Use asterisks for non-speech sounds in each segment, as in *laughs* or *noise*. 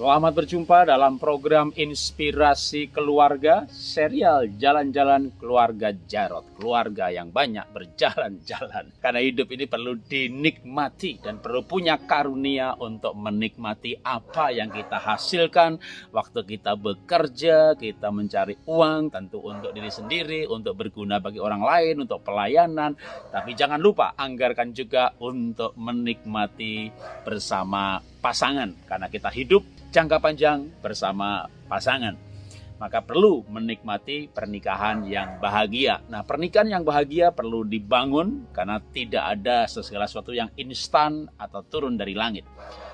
Selamat berjumpa dalam program Inspirasi Keluarga, serial Jalan-Jalan Keluarga Jarot. Keluarga yang banyak berjalan-jalan. Karena hidup ini perlu dinikmati dan perlu punya karunia untuk menikmati apa yang kita hasilkan waktu kita bekerja, kita mencari uang, tentu untuk diri sendiri, untuk berguna bagi orang lain, untuk pelayanan. Tapi jangan lupa anggarkan juga untuk menikmati bersama pasangan karena kita hidup jangka panjang bersama pasangan maka perlu menikmati pernikahan yang bahagia. Nah, pernikahan yang bahagia perlu dibangun karena tidak ada segala sesuatu yang instan atau turun dari langit.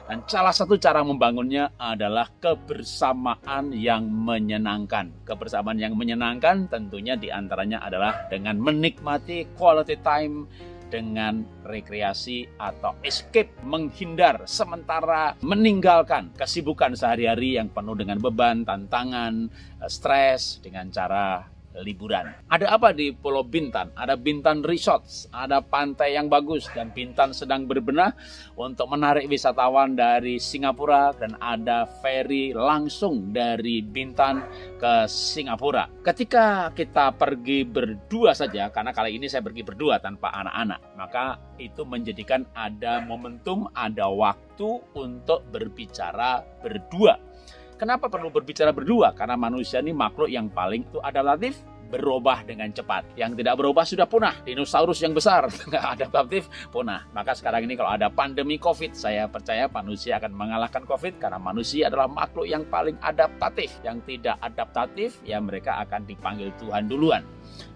Dan salah satu cara membangunnya adalah kebersamaan yang menyenangkan. Kebersamaan yang menyenangkan tentunya di antaranya adalah dengan menikmati quality time dengan rekreasi atau escape menghindar sementara meninggalkan kesibukan sehari-hari yang penuh dengan beban, tantangan, eh, stres dengan cara liburan. Ada apa di Pulau Bintan? Ada Bintan Resorts, ada pantai yang bagus dan Bintan sedang berbenah untuk menarik wisatawan dari Singapura dan ada ferry langsung dari Bintan ke Singapura. Ketika kita pergi berdua saja, karena kali ini saya pergi berdua tanpa anak-anak, maka itu menjadikan ada momentum, ada waktu untuk berbicara berdua Kenapa perlu berbicara berdua? Karena manusia ini makhluk yang paling itu adaptatif, berubah dengan cepat. Yang tidak berubah sudah punah. Dinosaurus yang besar, *laughs* tidak adaptatif, punah. Maka sekarang ini kalau ada pandemi COVID, saya percaya manusia akan mengalahkan COVID karena manusia adalah makhluk yang paling adaptatif. Yang tidak adaptatif, ya mereka akan dipanggil Tuhan duluan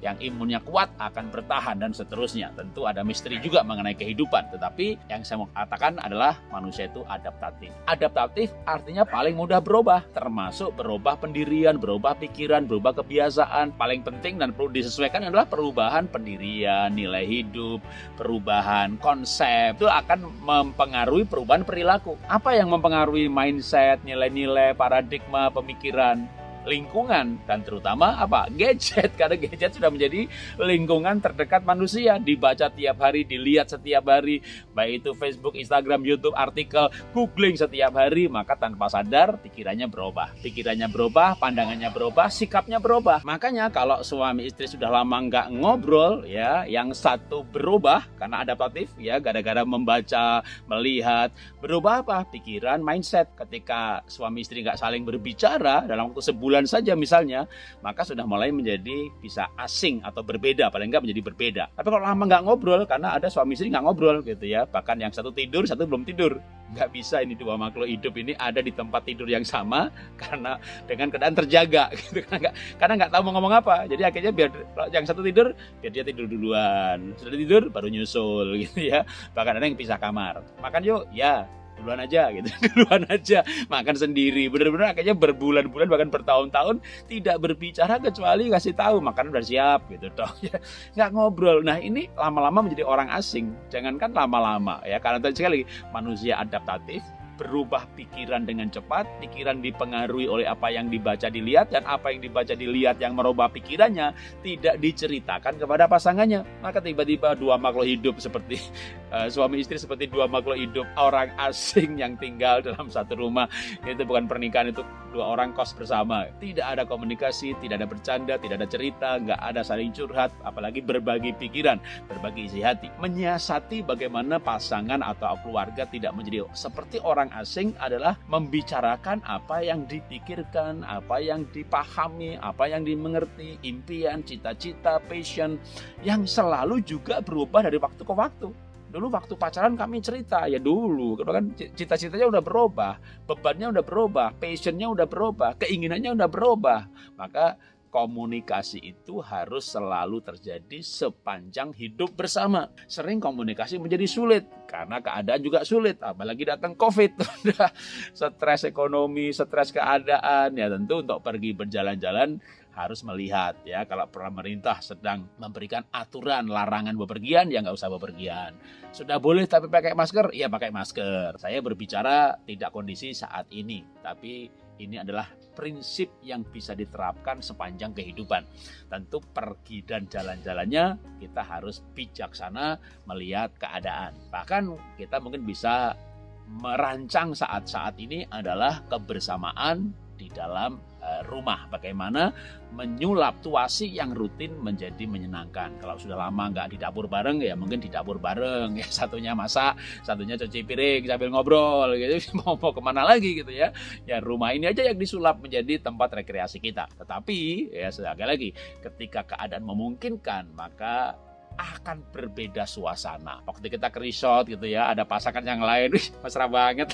yang imunnya kuat akan bertahan dan seterusnya. Tentu ada misteri juga mengenai kehidupan, tetapi yang saya mau katakan adalah manusia itu adaptatif. Adaptatif artinya paling mudah berubah, termasuk berubah pendirian, berubah pikiran, berubah kebiasaan. Paling penting dan perlu disesuaikan adalah perubahan pendirian, nilai hidup, perubahan konsep. Itu akan mempengaruhi perubahan perilaku. Apa yang mempengaruhi mindset, nilai-nilai, paradigma, pemikiran? Lingkungan dan terutama apa? Gadget *laughs* karena gadget sudah menjadi lingkungan terdekat manusia. Dibaca tiap hari dilihat setiap hari baik itu Facebook Instagram YouTube artikel googling setiap hari maka tanpa sadar pikirannya berubah. Pikirannya berubah pandangannya berubah sikapnya berubah. Makanya kalau suami istri sudah lama nggak ngobrol ya yang satu berubah karena adaptatif ya gara-gara membaca melihat berubah apa? Pikiran mindset. Ketika suami istri nggak saling berbicara dalam waktu sebulan bulan saja misalnya, maka sudah mulai menjadi bisa asing atau berbeda, paling enggak menjadi berbeda. Tapi kalau lama nggak ngobrol, karena ada suami istri nggak ngobrol gitu ya, bahkan yang satu tidur, satu belum tidur. Nggak bisa ini dua makhluk hidup ini ada di tempat tidur yang sama *laughs* karena dengan keadaan terjaga *laughs* gitu karena nggak karena nggak tahu mau ngomong apa. Jadi akhirnya biar yang satu tidur, biar dia tidur duluan. Sudah tidur baru nyusul *laughs* gitu ya. Bahkan ada yang pisah kamar. Makan yuk, ya duluan aja gitu. *laughs* Duluan aja. Makan sendiri. Bener-bener akhirnya berbulan-bulan bahkan bertahun-tahun tidak berbicara kecuali kasih tahu makan udah siap gitu toh. Ya *laughs* nggak ngobrol. Nah ini lama-lama menjadi orang asing. Jangankan lama-lama ya karena tadi sekali manusia adaptatif berubah pikiran dengan cepat, pikiran dipengaruhi oleh apa yang dibaca dilihat dan apa yang dibaca dilihat yang merubah pikirannya tidak diceritakan kepada pasangannya. Maka tiba-tiba dua makhluk hidup seperti uh, *laughs* suami istri seperti dua makhluk hidup orang asing yang tinggal dalam satu rumah. Itu bukan pernikahan itu dua orang kos bersama. Tidak ada komunikasi, tidak ada bercanda, tidak ada cerita, nggak ada saling curhat, apalagi berbagi pikiran, berbagi isi hati, menyiasati bagaimana pasangan atau keluarga tidak menjadi seperti orang orang asing adalah membicarakan apa yang dipikirkan, apa yang dipahami, apa yang dimengerti, impian, cita-cita, passion yang selalu juga berubah dari waktu ke waktu. Dulu waktu pacaran kami cerita ya dulu, kan cita-citanya udah berubah, bebannya udah berubah, passionnya udah berubah, keinginannya udah berubah. Maka komunikasi itu harus selalu terjadi sepanjang hidup bersama. Sering komunikasi menjadi sulit karena keadaan juga sulit, apalagi datang COVID, *laughs* stres ekonomi, stres keadaan, ya tentu untuk pergi berjalan-jalan harus melihat ya. Kalau pemerintah sedang memberikan aturan larangan bepergian ya nggak usah bepergian. Sudah boleh tapi pakai masker ya pakai masker. Saya berbicara tidak kondisi saat ini tapi ini adalah prinsip yang bisa diterapkan sepanjang kehidupan. Tentu pergi dan jalan-jalannya kita harus bijaksana melihat keadaan. Bahkan kita mungkin bisa merancang saat-saat ini adalah kebersamaan di dalam uh, rumah. Bagaimana menyulap tuasi yang rutin menjadi menyenangkan. Kalau sudah lama nggak di dapur bareng ya mungkin di dapur bareng *laughs* ya satunya masak, satunya cuci piring sambil ngobrol gitu. *laughs* mau mau ke mana lagi gitu ya? Ya rumah ini aja yang disulap menjadi tempat rekreasi kita. Tetapi ya sekali lagi ketika keadaan memungkinkan maka akan berbeda suasana. Waktu kita ke resort gitu ya, ada pasangan yang lain, *laughs* wih, mesra banget.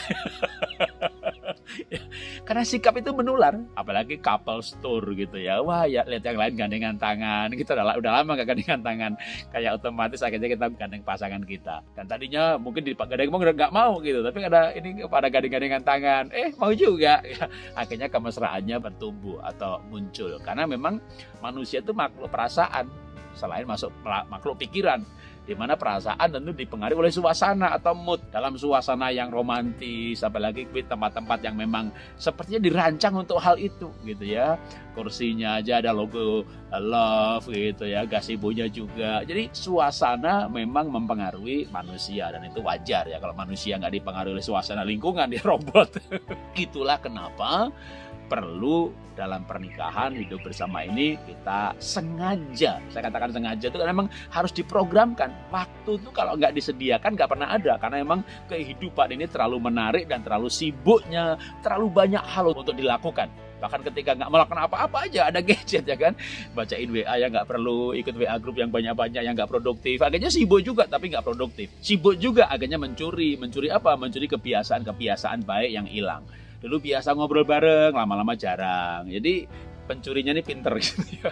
Karena sikap itu menular, apalagi couple store gitu ya. Wah ya lihat yang lain gandengan tangan, kita udah, udah lama gak gandengan tangan, kayak otomatis akhirnya kita gandeng pasangan kita. Dan tadinya mungkin di gandeng mau nggak mau gitu, tapi ada ini pada gandeng-gandengan tangan, eh mau juga. Ya, *laughs* akhirnya kemesraannya bertumbuh atau muncul, karena memang manusia itu makhluk perasaan. Selain masuk makhluk pikiran di mana perasaan tentu dipengaruhi oleh suasana atau mood. Dalam suasana yang romantis apalagi di tempat-tempat yang memang sepertinya dirancang untuk hal itu gitu ya. Kursinya aja ada logo love gitu ya. Gasibonya juga. Jadi suasana memang mempengaruhi manusia dan itu wajar ya kalau manusia nggak dipengaruhi oleh suasana lingkungan dia *laughs* robot. Itulah kenapa perlu dalam pernikahan hidup bersama ini kita sengaja. Saya katakan sengaja itu memang harus diprogramkan. Waktu itu kalau nggak disediakan nggak pernah ada karena memang kehidupan ini terlalu menarik dan terlalu sibuknya terlalu banyak hal untuk dilakukan. Bahkan ketika nggak melakukan apa-apa aja ada gadget ya kan? Bacain WA yang nggak perlu ikut WA grup yang banyak-banyak yang nggak produktif. Akhirnya sibuk juga tapi nggak produktif. Sibuk juga akhirnya mencuri. Mencuri apa? Mencuri kebiasaan-kebiasaan baik yang hilang dulu biasa ngobrol bareng lama-lama jarang jadi pencurinya ini pinter gitu. *laughs*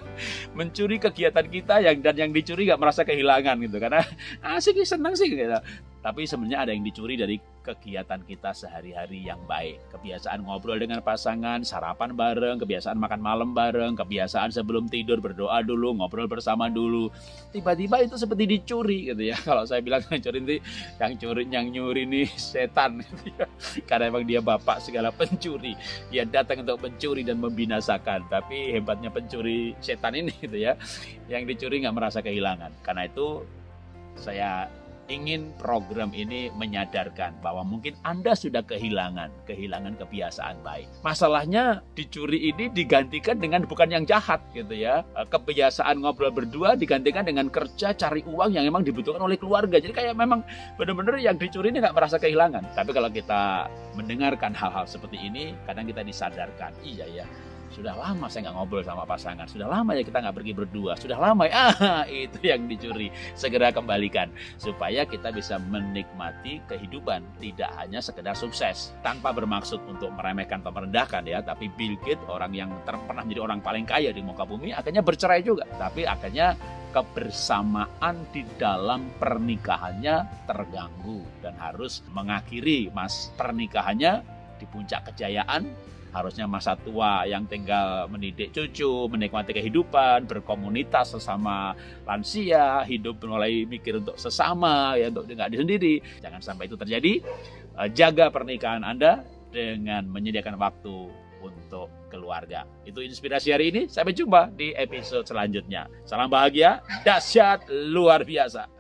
Mencuri kegiatan kita yang dan yang dicuri gak merasa kehilangan gitu karena asik senang sih gitu. Tapi sebenarnya ada yang dicuri dari kegiatan kita sehari-hari yang baik. Kebiasaan ngobrol dengan pasangan, sarapan bareng, kebiasaan makan malam bareng, kebiasaan sebelum tidur berdoa dulu, ngobrol bersama dulu. Tiba-tiba itu seperti dicuri gitu ya. *laughs* Kalau saya bilang yang curi ini yang curi yang nyuri ini setan gitu ya. Karena emang dia bapak segala pencuri. Dia datang untuk mencuri dan membinasakan. Tapi hebatnya pencuri setan ini gitu ya. Yang dicuri nggak merasa kehilangan. Karena itu saya ingin program ini menyadarkan bahwa mungkin Anda sudah kehilangan, kehilangan kebiasaan baik. Masalahnya dicuri ini digantikan dengan bukan yang jahat gitu ya. Eh, kebiasaan ngobrol berdua digantikan dengan kerja cari uang yang memang dibutuhkan oleh keluarga. Jadi kayak memang benar-benar yang dicuri ini nggak merasa kehilangan. Tapi kalau kita mendengarkan hal-hal seperti ini, kadang kita disadarkan, iya ya, sudah lama saya nggak ngobrol sama pasangan. Sudah lama ya kita nggak pergi berdua. Sudah lama ya. Ah, *laughs* itu yang dicuri. Segera kembalikan. Supaya kita bisa menikmati kehidupan. Tidak hanya sekedar sukses. Tanpa bermaksud untuk meremehkan atau merendahkan ya. Tapi Bill Gates orang yang pernah menjadi orang paling kaya di muka bumi. Akhirnya bercerai juga. Tapi akhirnya kebersamaan di dalam pernikahannya terganggu dan harus mengakhiri mas pernikahannya di puncak kejayaan harusnya masa tua yang tinggal mendidik cucu, menikmati kehidupan, berkomunitas sesama lansia, hidup mulai mikir untuk sesama, ya untuk nggak sendiri. Jangan sampai itu terjadi. Eh, jaga pernikahan Anda dengan menyediakan waktu untuk keluarga. Itu inspirasi hari ini. Sampai jumpa di episode selanjutnya. Salam bahagia, dahsyat, luar biasa.